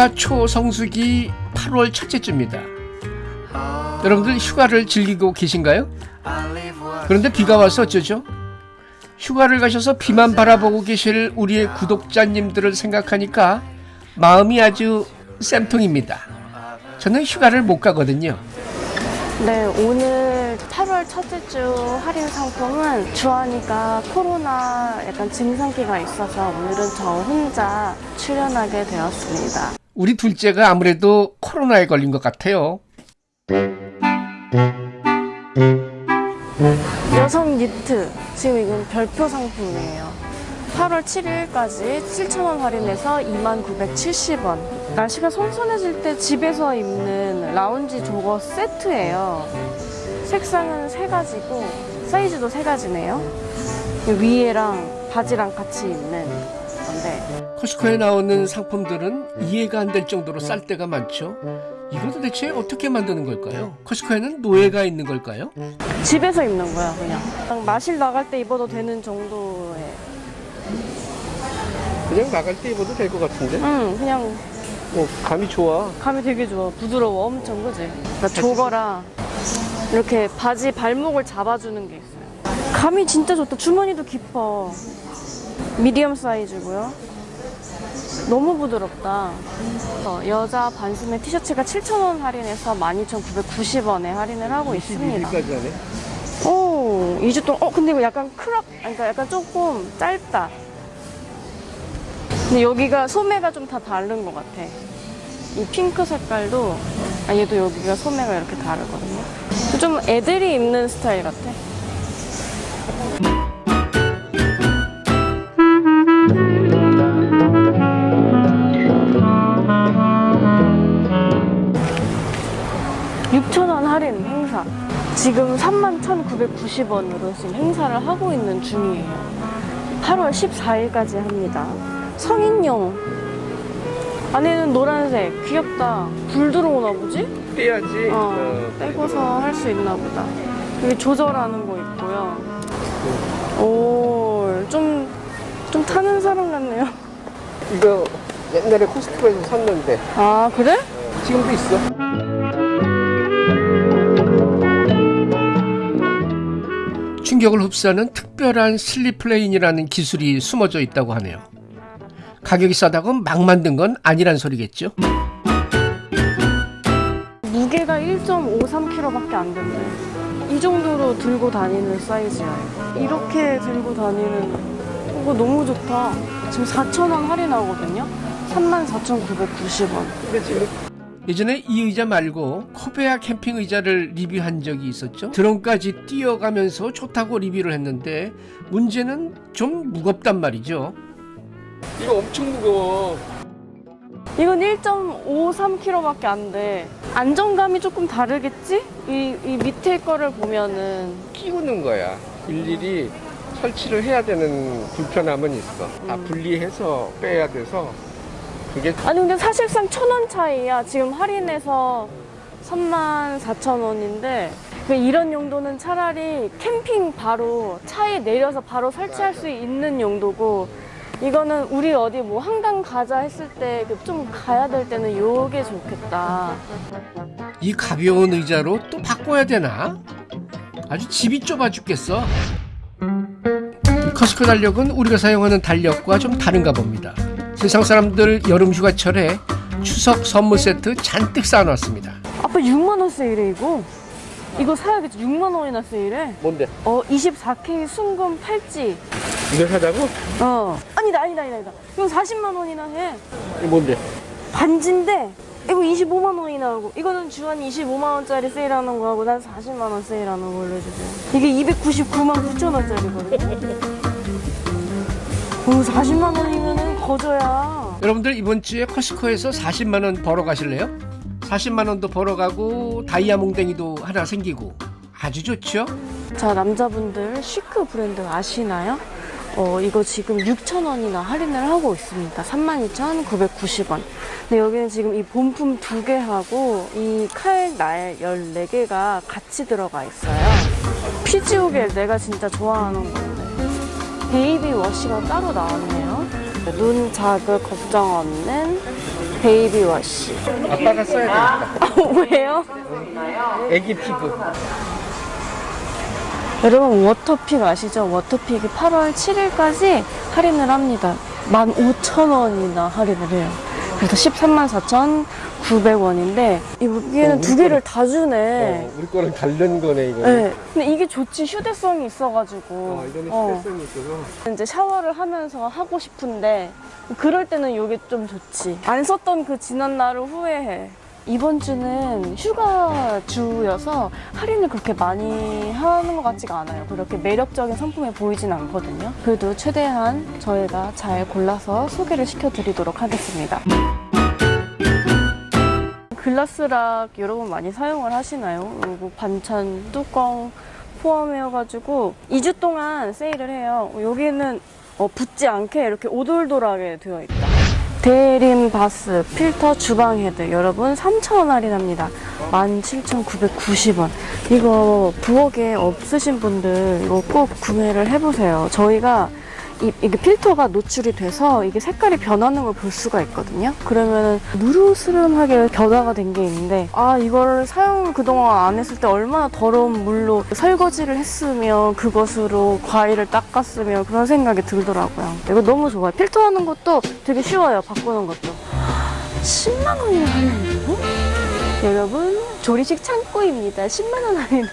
휴가 초성수기 8월 첫째 주입니다. 여러분들 휴가를 즐기고 계신가요? 그런데 비가 와서 어쩌죠? 휴가를 가셔서 비만 바라보고 계실 우리의 구독자님들을 생각하니까 마음이 아주 쌤통입니다. 저는 휴가를 못 가거든요. 네, 오늘 8월 첫째 주 할인 상품은 주하니까 코로나 약간 증상기가 있어서 오늘은 저 혼자 출연하게 되었습니다. 우리 둘째가 아무래도 코로나에 걸린 것 같아요. 여성 니트, 지금 이건 별표 상품이에요. 8월 7일까지 7,000원 할인해서 2970원. 날씨가 선선해질 때 집에서 입는 라운지 조거 세트예요. 색상은 세 가지고 사이즈도 세 가지네요. 위에랑 바지랑 같이 입는 건데 코스코에 나오는 상품들은 이해가 안 될 정도로 쌀 때가 많죠. 이거 도대체 어떻게 만드는 걸까요? 코스코에는 노예가 있는 걸까요? 집에서 입는 거야 그냥. 그냥 마실 나갈 때 입어도 되는 정도의. 그냥 나갈 때 입어도 될 것 같은데? 응, 그냥 어, 감이 좋아. 감이 되게 좋아. 부드러워. 엄청 그지? 그러니까 조거라 이렇게 바지 발목을 잡아주는 게 있어요. 감이 진짜 좋다. 주머니도 깊어. 미디엄 사이즈고요. 너무 부드럽다. 어, 여자 반소매 티셔츠가 7,000원 할인해서 12,990원에 할인을 하고 있습니다. 하네. 오, 2주 동안. 어, 근데 이거 약간 crop, 그러니까 약간 조금 짧다. 근데 여기가 소매가 좀 다 다른 것 같아. 이 핑크 색깔도, 아, 얘도 여기가 소매가 이렇게 다르거든요. 좀 애들이 입는 스타일 같아. 육천 원 할인 행사. 지금 31,990원으로 지금 행사를 하고 있는 중이에요. 8월 14일까지 합니다. 성인용. 안에는 노란색. 귀엽다. 불 들어오나 보지? 떼야지. 어, 떼고서 할 수 있나 보다. 여기 조절하는 거 있고요. 오, 좀, 좀 타는 사람 같네요. 이거 옛날에 코스트코에서 샀는데 아, 그래? 지금도 있어. 충격을 흡수하는 특별한 slip plane이라는 기술이 숨어져 있다고 하네요. 가격이 싸다고 막 만든 건 아니란 소리겠죠? 무게가 1.53kg밖에 안 된대. 이 정도로 들고 다니는 사이즈야. 이거. 이렇게 들고 다니는 이거 너무 좋다. 지금 4,000원 할인하거든요. 34,990원. 예전에 이 의자 말고 코베아 캠핑 의자를 리뷰한 적이 있었죠. 드론까지 뛰어가면서 좋다고 리뷰를 했는데 문제는 좀 무겁단 말이죠. 이거 엄청 무거워. 이건 1.53kg밖에 안 돼. 안정감이 조금 다르겠지? 이, 이 밑에 거를 보면은 끼우는 거야. 일일이 설치를 해야 되는 불편함은 있어. 다 음. 분리해서 빼야 돼서 그게 아니 근데 사실상 천 원 차이야. 지금 할인해서 34,000원인데 그 이런 용도는 차라리 캠핑 바로 차에 내려서 바로 설치할 수 있는 용도고 이거는 우리 어디 뭐 한강 가자 했을 때 좀 가야 될 때는 요게 좋겠다. 이 가벼운 의자로 또 바꿔야 되나? 아주 집이 좁아 죽겠어. 이 커스코 달력은 우리가 사용하는 달력과 좀 다른가 봅니다. 세상 사람들 여름 휴가철에 추석 선물 세트 잔뜩 쌓아놨습니다. 아빠 6만 원 세일해 이거. 이거 사야겠지. 6만 원이나 세일해. 뭔데? 어 24K 순금 팔찌. 이걸 사자고? 어. 아니다 아니다 아니다. 이거 40만 원이나 해. 이게 뭔데? 반지인데 이거 25만 원이나 하고 이거는 주한이 25만 원짜리 세일하는 거 하고 난 40만 원 세일하는 걸로 해주세요. 이게 299만 9천 원짜리거든요. 오 40만 원이면은 거저야. 여러분들 이번 주에 코스트코에서 40만 원 벌어 가실래요? 40만 원도 벌어 가고 다이아 몽댕이도 하나 생기고 아주 좋죠? 자 남자분들 시크 브랜드 아시나요? 어 이거 지금 6,000원이나 할인을 하고 있습니다. 32,990원. 근데 여기는 지금 이 본품 두 개하고 이 칼날 14개가 같이 들어가 있어요. 피지오겔 내가 진짜 좋아하는 건데. baby wash가 따로 나왔네요. 눈 자극 걱정 없는 baby wash. 아빠가 써야 되겠다. 왜요? 애기 피부. 여러분 워터픽 아시죠? 워터픽이 8월 7일까지 할인을 합니다. 15,000원이나 할인을 해요. 그래서 13만 4,900원인데 여기에는 어, 두 개를 거는- 다 주네. 어, 우리 거랑 다른 거네 이거. 네. 근데 이게 좋지 휴대성이 있어가지고. 어, 이거는 어. 스트레스는 있어서. 이제 샤워를 하면서 하고 싶은데 그럴 때는 이게 좀 좋지. 안 썼던 그 지난 날을 후회해. 이번 주는 휴가 주여서 할인을 그렇게 많이 하는 것 같지가 않아요. 그렇게 매력적인 상품이 보이진 않거든요. 그래도 최대한 저희가 잘 골라서 소개를 시켜드리도록 하겠습니다. 글라스락 여러분 많이 사용을 하시나요? 그리고 반찬 뚜껑 포함해가지고 2주 동안 세일을 해요. 여기는 어, 붙지 않게 이렇게 오돌돌하게 되어 있다. 대림 바스 필터 주방 헤드 여러분 3,000원 할인합니다. 17,990원. 이거 부엌에 없으신 분들 이거 꼭 구매를 해보세요. 저희가 이, 이게 필터가 노출이 돼서 이게 색깔이 변하는 걸 볼 수가 있거든요. 그러면 누르스름하게 변화가 된 게 있는데 아 이걸 사용을 그동안 안 했을 때 얼마나 더러운 물로 설거지를 했으면 그것으로 과일을 닦았으면 그런 생각이 들더라고요. 이거 너무 좋아요. 필터하는 것도 되게 쉬워요. 바꾸는 것도. 10만 원이나 할인해요? 여러분 조리식 창고입니다. 10만 원 할인해.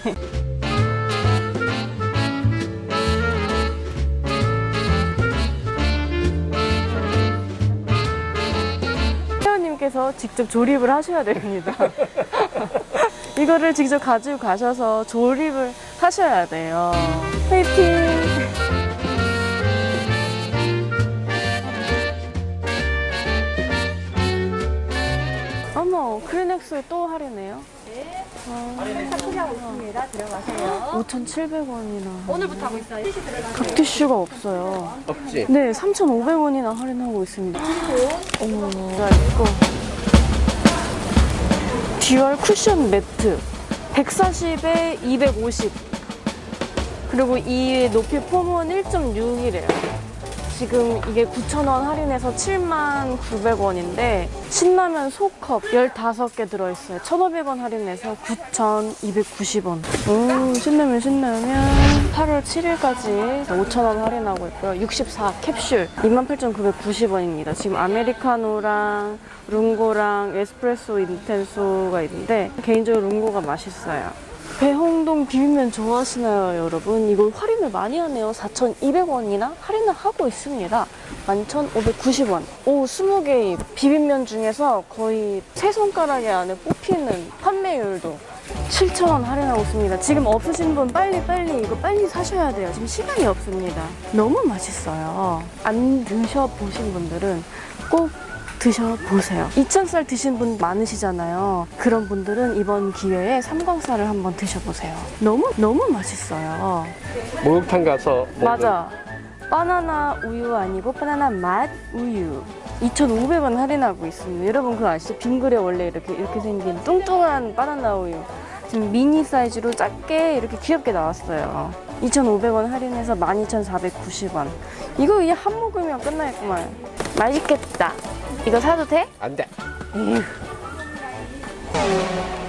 직접 조립을 하셔야 됩니다. 이거를 직접 가지고 가셔서 조립을 하셔야 돼요. 화이팅! 어머, 크리넥스 또 할인해요? 네. 소개하고 있습니다. 들어가세요. 5,700원이나. 오늘부터 하고 있어요. 각 티슈가 없어요. 없지. 네, 3,500원이나 할인하고 있습니다. 어머, 나 이거. dual 쿠션 매트. 140에 250. 그리고 이 높이 폼은 1.6이래요. 지금 이게 9,000원 할인해서 79,900원인데 신라면 소컵 15개 들어있어요. 1,500원 할인해서 9,290원. 오, 신라면 신라면 8월 7일까지 5,000원 할인하고 있고요. 64 캡슐 28,990원입니다. 지금 아메리카노랑 룽고랑 에스프레소 인텐소가 있는데 개인적으로 룽고가 맛있어요. 배홍동 비빔면 좋아하시나요, 여러분? 이걸 할인을 많이 하네요. 4,200원이나 할인을 하고 있습니다. 11,590원. 오, 20개 비빔면 중에서 거의 세 손가락에 안에 뽑히는 판매율도 7,000원 할인하고 있습니다. 지금 없으신 분 빨리 빨리 이거 빨리 사셔야 돼요. 지금 시간이 없습니다. 너무 맛있어요. 안 드셔보신 분들은 꼭 드셔보세요. 2,000살 드신 분 많으시잖아요. 그런 분들은 이번 기회에 삼광살을 한번 드셔보세요. 너무, 너무 맛있어요. 목욕탕 가서 맞아. 바나나 우유 아니고 바나나 맛 우유. 2,500원 할인하고 있습니다. 여러분 그거 아시죠? 빙그레 원래 이렇게 이렇게 생긴 뚱뚱한 바나나 우유. 지금 미니 사이즈로 작게 이렇게 귀엽게 나왔어요. 2,500원 할인해서 12,490원. 이거 그냥 한 모금이면 끝나겠구만. 맛있겠다. 이거 사도 돼? 안 돼.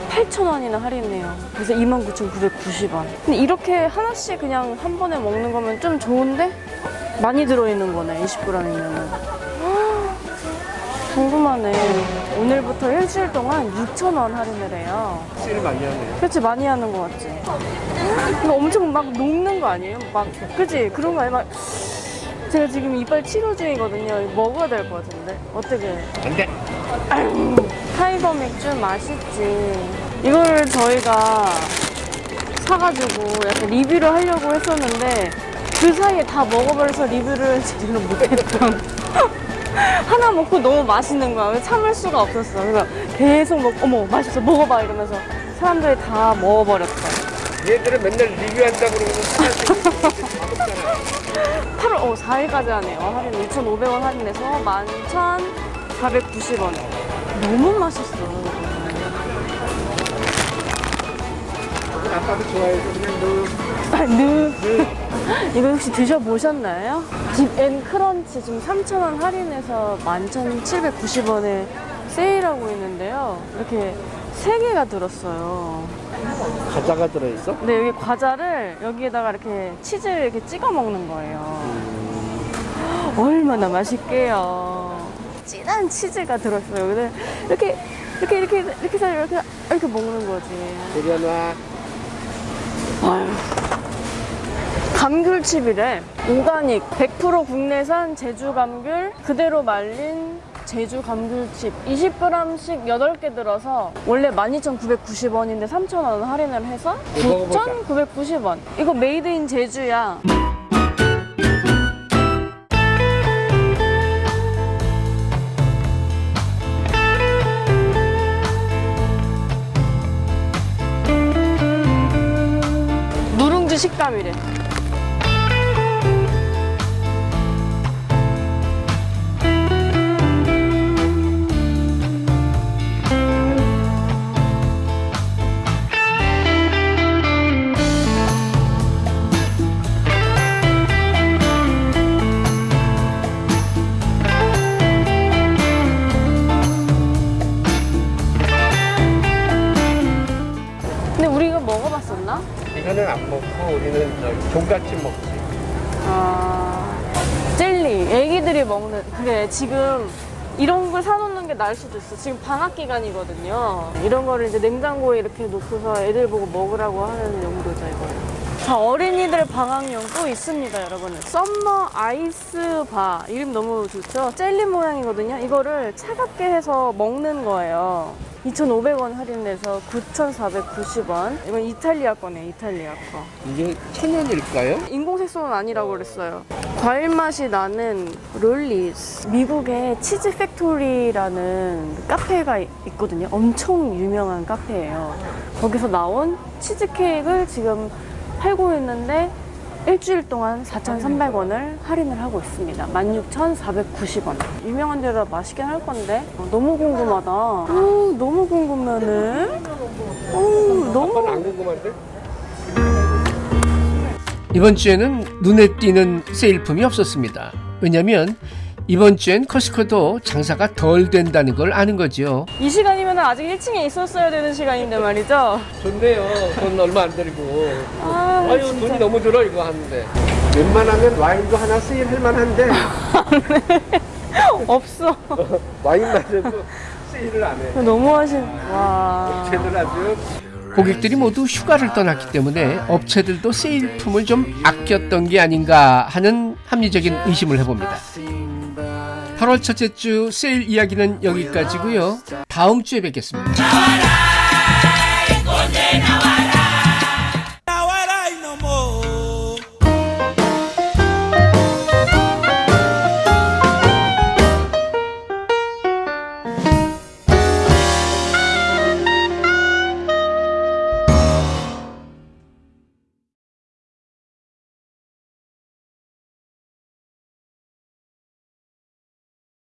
8,000원이나 할인해요. 그래서 29,990원. 근데 이렇게 하나씩 그냥 한 번에 먹는 거면 좀 좋은데? 많이 들어있는 거네, 20g이면은. 궁금하네. 오늘부터 일주일 동안 6,000원 할인을 해요. 실 많이 하네요. 그렇지, 많이 하는 거 같지? 이거 엄청 막 녹는 거 아니에요? 막, 그치? 그런 거 아니에요? 막, 제가 지금 이빨 치료 중이거든요. 이거 먹어야 될 것 같은데. 어떻게? 안 돼. 타이거 맥주 맛있지. 이걸 저희가 사가지고 약간 리뷰를 하려고 했었는데 그 사이에 다 먹어버려서 리뷰를 제대로 못했던. 하나 먹고 너무 맛있는 거야. 참을 수가 없었어. 그래서 계속 먹, 어머, 맛있어. 먹어봐. 이러면서 사람들이 다 먹어버렸어. 얘들은 맨날 리뷰한다고 그러고 하나씩. 8월 어, 4일까지 하네요. 할인 2,500원 할인해서 11,490원. 너무 맛있어. 아빠도 좋아해서 그냥 아, 느. 이거 혹시 드셔보셨나요? 딥앤 크런치 지금 3,000원 할인해서 11,790원에 세일하고 있는데요. 이렇게 세 개가 들었어요. 과자가 들어있어? 근데 여기 과자를 여기에다가 이렇게 치즈를 이렇게 찍어 먹는 거예요. 얼마나 맛있게요. 진한 치즈가 들었어요. 근데 이렇게 이렇게 이렇게 이렇게 해서 이렇게 이렇게 먹는 거지. 아유. 감귤칩이래. 오가닉, 100% 국내산 제주 감귤, 그대로 말린 제주 감귤칩. 20g씩 8개 들어서 원래 12,990원인데 3,000원 할인을 해서 이거 먹어보자. 9,990원. 이거 made in 제주야. 누룽지 식감이래. 먹어봤었나? 이거는 안 먹고 우리는 저 종갓집 먹지. 아, 젤리. 애기들이 먹는. 그래, 지금 이런 걸 사놓는 게 나을 수도 있어. 지금 방학 기간이거든요. 이런 거를 이제 냉장고에 이렇게 놓고서 애들 보고 먹으라고 하는 용도죠, 이거. 자, 어린이들 방학용 또 있습니다, 여러분. summer ice bar. 이름 너무 좋죠? 젤리 모양이거든요. 이거를 차갑게 해서 먹는 거예요. 2,500원 할인돼서 9,490원. 이건 이탈리아 거네, 이탈리아 거. 이게 천연일까요? 인공색소는 아니라고 그랬어요. 과일 맛이 나는 lollies. 미국에 치즈 팩토리라는 카페가 있거든요. 엄청 유명한 카페예요. 거기서 나온 치즈 케이크를 지금 팔고 있는데 일주일 동안 4,300원을 할인을 하고 있습니다. 16,490원. 유명한 데라 맛있긴 할 건데 어, 너무 궁금하다. 어, 너무 궁금하네. 어, 너무 안 궁금한데? 이번 주에는 눈에 띄는 세일품이 없었습니다. 왜냐면 이번 주엔 커스코도 장사가 덜 된다는 걸 아는 거죠. 이 시간이면 아직 1층에 있었어야 되는 시간인데 말이죠. 좋네요. 돈 얼마 안 들고. 아, 아유 진짜. 돈이 너무 들어 이거 하는데. 웬만하면 와인도 하나 세일할 만한데 없어. 와인마저도 세일을 안 해. 너무 하신. 와. 쟤들 아주 고객들이 모두 휴가를 떠났기 때문에 업체들도 세일품을 좀 아꼈던 게 아닌가 하는 합리적인 의심을 해봅니다. 8월 첫째 주 세일 이야기는 여기까지고요. 다음 주에 뵙겠습니다.